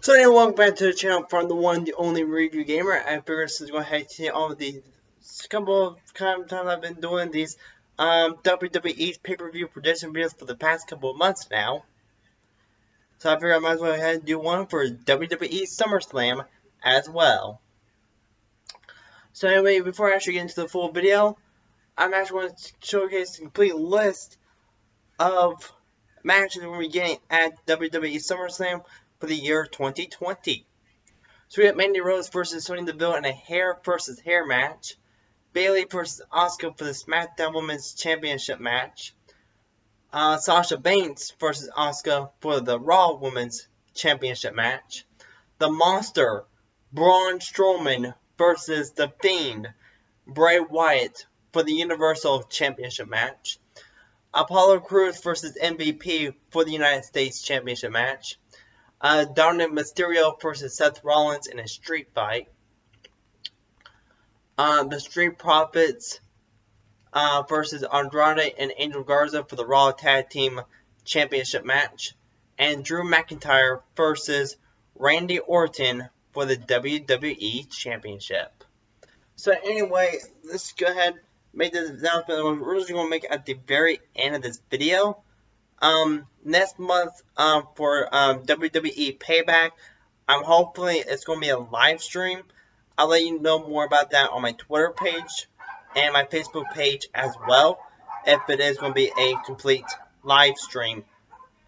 So anyway, welcome back to the channel from the one, the only review gamer. I figured to go ahead and all of these couple of times I've been doing these um, WWE pay-per-view prediction videos for the past couple of months now. So I figured I might as well go ahead and do one for WWE SummerSlam as well. So anyway, before I actually get into the full video, I'm actually going to showcase a complete list of matches we're getting at WWE SummerSlam for the year 2020. So we got Mandy Rose versus Sonya Deville in a hair versus hair match. Bayley versus Asuka for the SmackDown Women's Championship match. Uh, Sasha Banks versus Asuka for the Raw Women's Championship match. The Monster, Braun Strowman versus The Fiend, Bray Wyatt for the Universal Championship match. Apollo Crews versus MVP for the United States Championship match. Uh, Dominik Mysterio versus Seth Rollins in a street fight. Uh, the Street Profits uh, versus Andrade and Angel Garza for the Raw Tag Team Championship match. And Drew McIntyre versus Randy Orton for the WWE Championship. So anyway, let's go ahead and make this announcement. We're just going to make it at the very end of this video. Um, next month um, for um, WWE Payback, I'm hopefully it's going to be a live stream. I'll let you know more about that on my Twitter page and my Facebook page as well. If it is going to be a complete live stream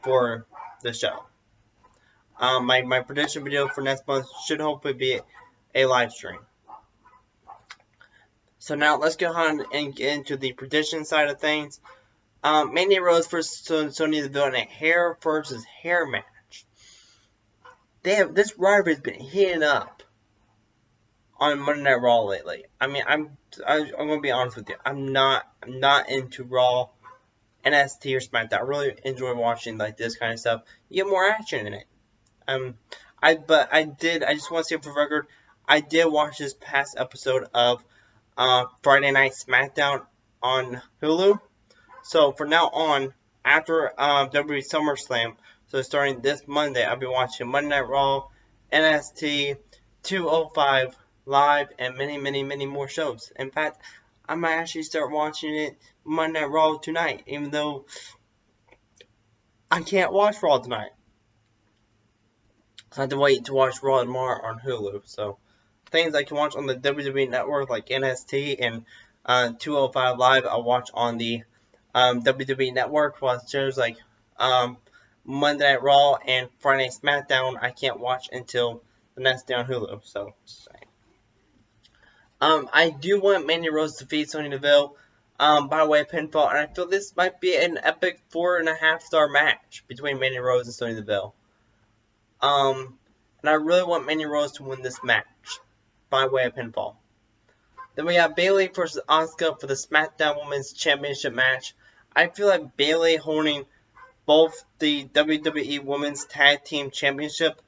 for the show. Um, my, my prediction video for next month should hopefully be a live stream. So now let's go on and get into the prediction side of things. Um, Mandy Rose versus Sonya Deville in a hair versus hair match. They have this rivalry has been heating up on Monday Night Raw lately. I mean, I'm I, am i gonna be honest with you. I'm not I'm not into Raw, NXT or SmackDown. I really enjoy watching like this kind of stuff. You get more action in it. Um, I but I did. I just want to say for record, I did watch this past episode of uh, Friday Night SmackDown on Hulu. So for now on, after um, WWE SummerSlam, so starting this Monday, I'll be watching Monday Night Raw, NXT, 205 Live, and many, many, many more shows. In fact, I might actually start watching it Monday Night Raw tonight, even though I can't watch Raw tonight. I have to wait to watch Raw tomorrow on Hulu. So things I can watch on the WWE Network like NXT and uh, 205 Live, I'll watch on the um, WWE Network, while shows like um, Monday Night Raw and Friday SmackDown I can't watch until the next day on Hulu. So, um, I do want Mandy Rose to defeat Sonya Deville um, by way of pinfall, and I feel this might be an epic four and a half star match between Mandy Rose and Sonya Deville. Um, and I really want Mandy Rose to win this match by way of pinfall. Then we have Bayley versus Asuka for the SmackDown Women's Championship match. I feel like Bayley holding both the WWE Women's Tag Team Championship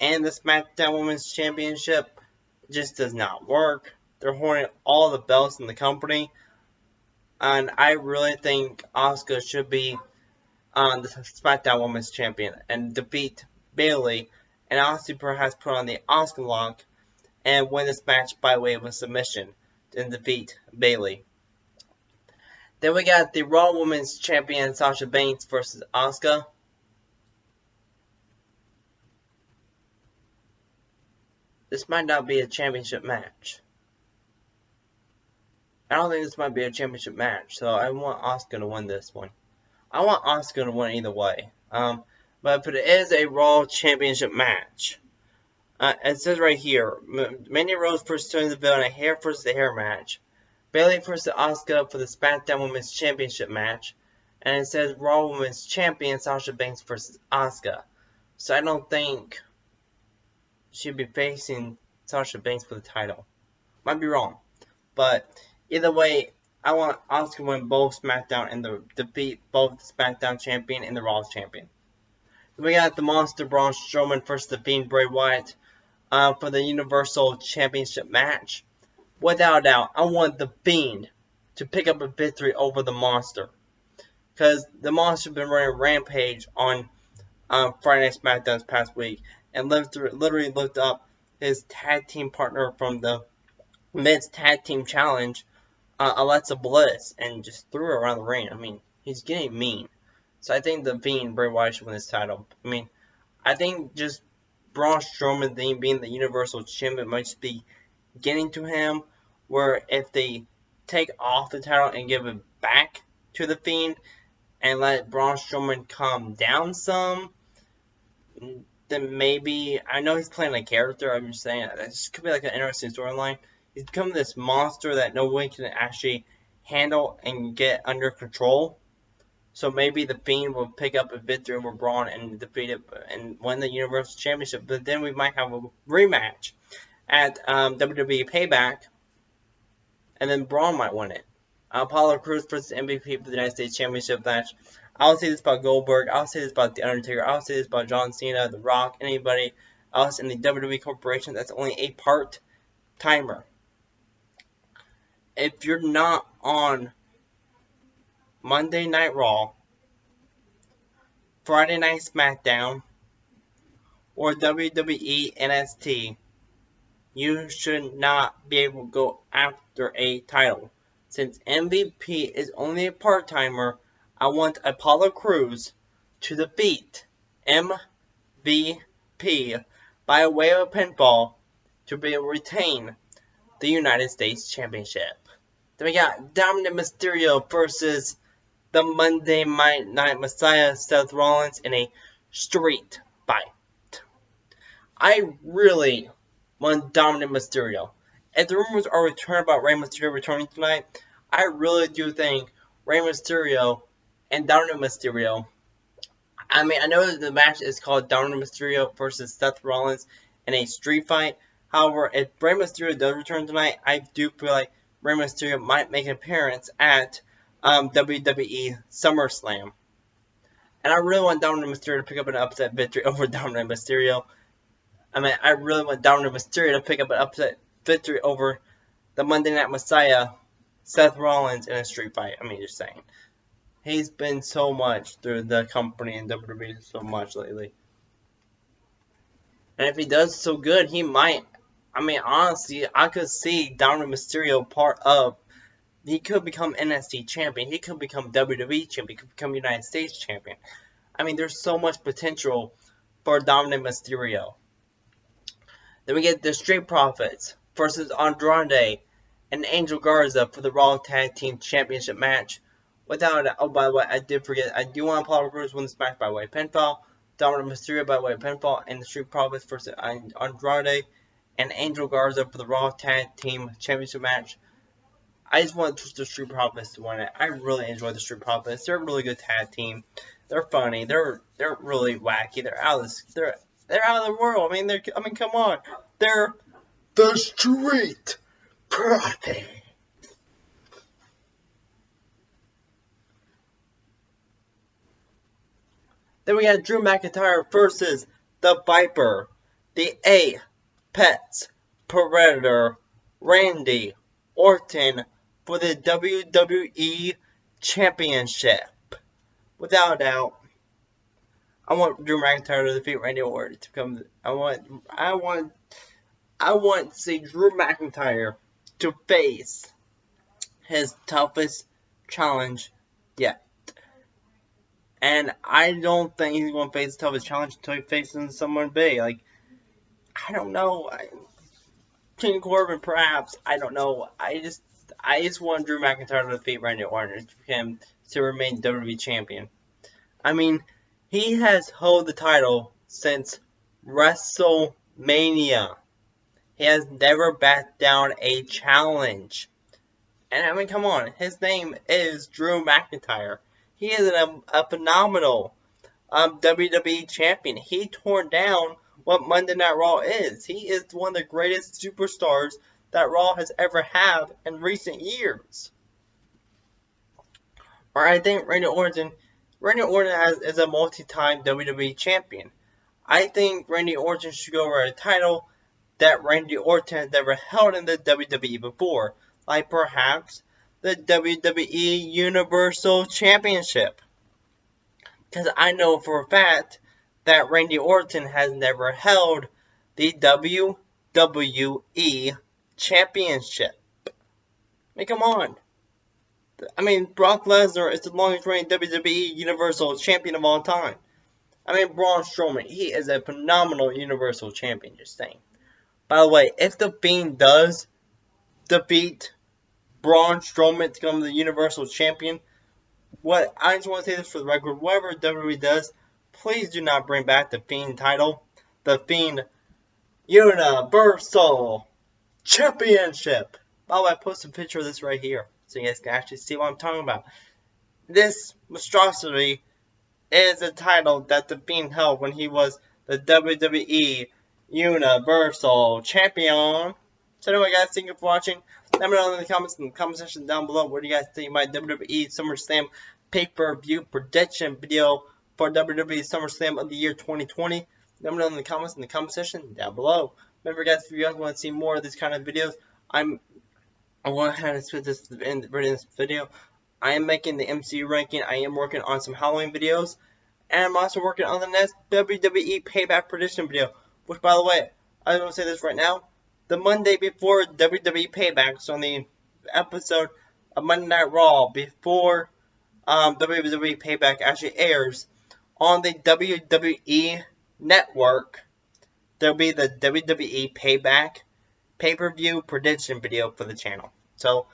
and the SmackDown Women's Championship just does not work. They're holding all the belts in the company. And I really think Asuka should be on the SmackDown Women's Champion and defeat Bayley and also perhaps put on the Asuka lock and win this match by way of a submission and defeat Bayley. Then we got the Raw Women's Champion Sasha Banks versus Asuka. This might not be a championship match. I don't think this might be a championship match, so I want Asuka to win this one. I want Asuka to win either way. Um, but if it is a Raw Championship match, uh, it says right here, Mandy Rose versus the Deville in a hair versus the hair match. Bayley versus Asuka for the SmackDown Women's Championship match. And it says Raw Women's Champion Sasha Banks versus Asuka. So I don't think she'd be facing Sasha Banks for the title. Might be wrong. But either way, I want Asuka to win both SmackDown and the defeat both the SmackDown champion and the Raw champion. we got the Monster Braun Strowman versus the Fiend Bray Wyatt uh, for the Universal Championship match. Without a doubt, I want the Fiend to pick up a victory over the Monster. Because the Monster been running Rampage on um, Friday Night SmackDown this past week. and literally looked up his tag team partner from the men's tag team challenge, uh, Alexa Bliss, and just threw her around the ring. I mean, he's getting mean. So I think the Fiend Bray Wyatt should win this title. I mean, I think just Braun Strowman being the Universal Champion might be getting to him. Where if they take off the title and give it back to the Fiend and let Braun Strowman calm down some, then maybe I know he's playing a character. I'm just saying this could be like an interesting storyline. He's become this monster that no one can actually handle and get under control. So maybe the Fiend will pick up a victory over Braun and defeat it and win the Universal Championship. But then we might have a rematch at um, WWE Payback, and then Braun might win it. Apollo Crews versus MVP for the United States Championship match. I'll say this about Goldberg. I'll say this about The Undertaker. I'll say this about John Cena, The Rock, anybody else in the WWE Corporation that's only a part timer. If you're not on Monday Night Raw, Friday Night SmackDown, or WWE NXT, you should not be able to go after a title. Since MVP is only a part timer, I want Apollo Crews to defeat MVP by way of pinfall to be retain the United States Championship. Then we got Dominik Mysterio versus the Monday Night Messiah Seth Rollins in a street fight. I really want Dominik Mysterio. If the rumors are returned about Rey Mysterio returning tonight, I really do think Rey Mysterio and Dominik Mysterio. I mean, I know the match is called Dominik Mysterio versus Seth Rollins in a street fight. However, if Rey Mysterio does return tonight, I do feel like Rey Mysterio might make an appearance at um, WWE SummerSlam. And I really want Dominik Mysterio to pick up an upset victory over Dominik Mysterio. I mean, I really want Dominik Mysterio to pick up an upset victory over the Monday Night Messiah, Seth Rollins, in a street fight. I mean, just saying. He's been so much through the company and WWE so much lately. And if he does so good, he might. I mean, honestly, I could see Dominik Mysterio part of. He could become NXT champion. He could become WWE champion. He could become United States champion. I mean, there's so much potential for Dominik Mysterio. Then we get the Street Profits versus Andrade and Angel Garza for the Raw Tag Team Championship match. Without oh by the way, I did forget. I do want Apollo Crews win this match by way of pinfall. Dominik Mysterio by way of pinfall, and the Street Profits versus Andrade and Angel Garza for the Raw Tag Team Championship match. I just want the Street Profits to win it. I really enjoy the Street Profits. They're a really good tag team. They're funny. They're they're really wacky. They're out of this. They're they're out of the world. I mean, they're. I mean, come on. They're the Street Profits. Then we got Drew McIntyre versus the Viper, the Apex Predator, Randy Orton for the WWE Championship. Without a doubt, I want Drew McIntyre to defeat Randy Orton to come. I want, I want, I want to see Drew McIntyre to face his toughest challenge yet. And I don't think he's going to face the toughest challenge until he faces someone big. Like, I don't know. I, King Corbin, perhaps. I don't know. I just, I just want Drew McIntyre to defeat Randy Orton for him to remain WWE champion. I mean, he has held the title since WrestleMania. He has never backed down a challenge. And I mean, come on, his name is Drew McIntyre. He is a, a phenomenal um, WWE champion. He tore down what Monday Night Raw is. He is one of the greatest superstars that Raw has ever had in recent years. Or I think Randy Orton, Randy Orton is a multi-time WWE champion. I think Randy Orton should go for a title that Randy Orton has never held in the WWE before, like perhaps the WWE Universal Championship. Because I know for a fact that Randy Orton has never held the WWE Championship. I mean, come on. I mean, Brock Lesnar is the longest reigning WWE Universal Champion of all time. I mean, Braun Strowman, he is a phenomenal Universal Champion, just saying. By the way, if The Fiend does defeat Braun Strowman to become the Universal Champion, what I just want to say this for the record, whatever WWE does, please do not bring back the Fiend title. The Fiend Universal Championship. By the way, I posted a picture of this right here, so you guys can actually see what I'm talking about. This monstrosity is the title that the Fiend held when he was the WWE Universal Champion. So anyway, guys, thank you for watching. Let me know in the comments in the comment section down below what do you guys think my WWE SummerSlam pay-per-view prediction video for WWE SummerSlam of the year 2020. Let me know in the comments in the comment section down below. Remember, guys, if you guys want to see more of these kind of videos, I'm I want to split this in, in this video. I am making the MCU ranking. I am working on some Halloween videos. And I'm also working on the next WWE Payback prediction video. Which, by the way, I want to say this right now. The Monday before WWE Payback, so on the episode of Monday Night Raw, before um, WWE Payback actually airs, on the WWE Network, there'll be the WWE Payback pay-per-view prediction video for the channel. So,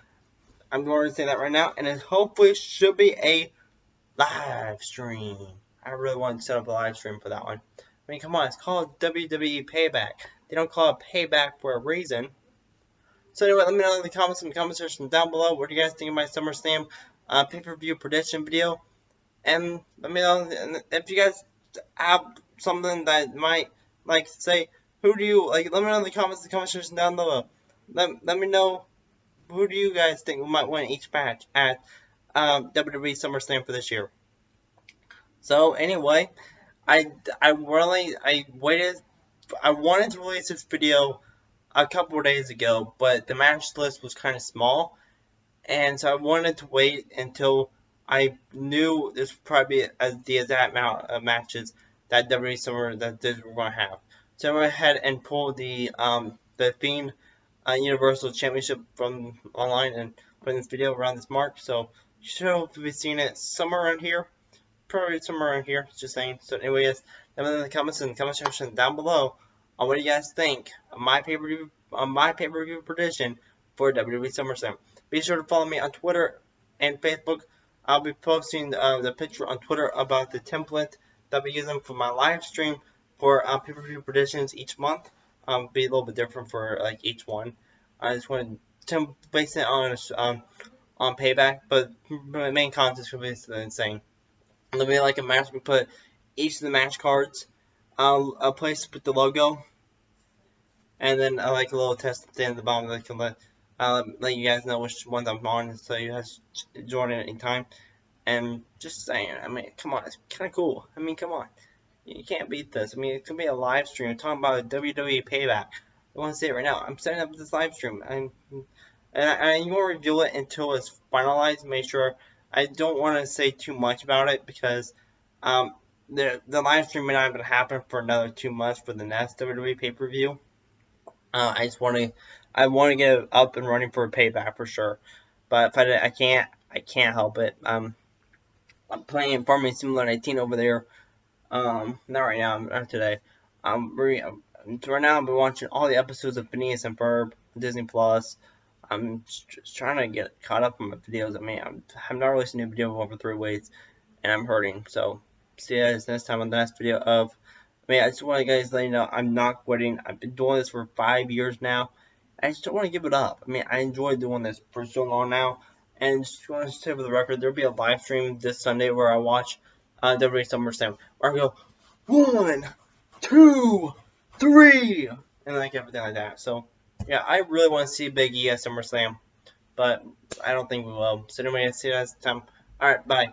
I'm going to say that right now, and it hopefully should be a live stream. I really want to set up a live stream for that one. I mean, come on, it's called WWE Payback. They don't call it Payback for a reason. So anyway, let me know in the comments in the comment section down below. What do you guys think of my SummerSlam uh, pay-per-view prediction video? And let me know if you guys have something that might, like, say, who do you, like, let me know in the comments the comment section down below. Let, let me know who do you guys think might win each match at um, WWE SummerSlam for this year. So anyway, I I really I waited. I wanted to release this video a couple days ago, but the match list was kind of small, and so I wanted to wait until I knew this would probably be the exact amount of matches that WWE Summer that this we're to have. So I went ahead and pulled the um the Fiend uh, Universal Championship from online and put in this video around this mark. So you should hopefully be seeing it somewhere around here probably somewhere around here, just saying. So anyways, let me know in the comments in the comment section down below on what do you guys think of my pay-per-view on my pay-per-view prediction for WWE SummerSlam. Be sure to follow me on Twitter and Facebook. I'll be posting uh, the picture on Twitter about the template that I'll be using for my live stream for uh, pay-per-view predictions each month. Um, be a little bit different for like each one. I just want to base it on um, on payback, but my main content will be the same. There'll be like a match. We put each of the match cards, uh, a place put the logo, and then I uh, like a little test at the bottom that can let uh, let you guys know which ones I'm on, so you guys join in any time. And just saying, I mean, come on, it's kind of cool. I mean, come on, you can't beat this. I mean, it's gonna be a live stream I'm talking about a WWE payback. I want to say it right now. I'm setting up this live stream. I'm and I, I won't reveal it until it's finalized. Make sure I don't want to say too much about it because um, the the live stream may not even happen for another two months for the next WWE pay per view. Uh, I just want to I want to get up and running for a payback for sure, but if I, I can't I can't help it. Um, I'm playing Farming Simulator 19 over there. Um, not right now, not today. I'm, re, I'm right now. I've been watching all the episodes of Phineas and Ferb on Disney Plus. I'm just trying to get caught up on my videos. I mean, I'm, I'm not releasing a new video over three weeks, and I'm hurting. So, see you guys next time on the next video of. I mean, I just want to guys let you know I'm not quitting. I've been doing this for five years now. I just don't want to give it up. I mean, I enjoy doing this for so long now. And just want to say for the record, there'll be a live stream this Sunday where I watch uh, WWE SummerSlam. Where I go, one, two, three, and like everything like that. So, yeah, I really want to see Big E at SummerSlam, but I don't think we will. So anyway, see you next time. Alright, bye.